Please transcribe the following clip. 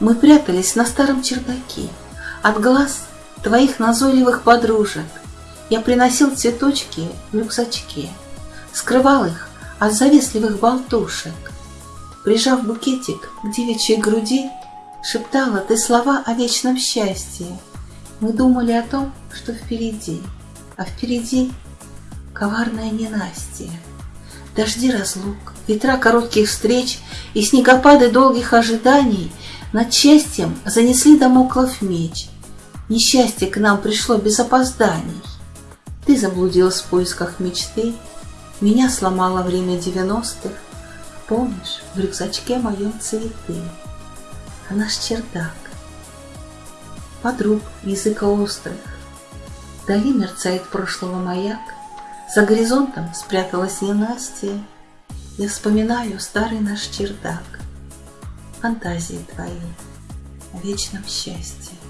Мы прятались на старом чердаке От глаз твоих назойливых подружек. Я приносил цветочки в рюкзачке, Скрывал их от завистливых болтушек. Прижав букетик к девичьей груди, Шептала ты слова о вечном счастье. Мы думали о том, что впереди, А впереди коварное ненастье. Дожди разлук, ветра коротких встреч И снегопады долгих ожиданий Над счастьем занесли домоклов меч. Несчастье к нам пришло без опозданий. Ты заблудилась в поисках мечты, Меня сломало время девяностых. Помнишь, в рюкзачке моем цветы, А наш чердак, подруг языка острых. Вдали мерцает прошлого маяк, За горизонтом спряталась ненастье. Я вспоминаю старый наш чердак, Фантазии твои о вечном счастье.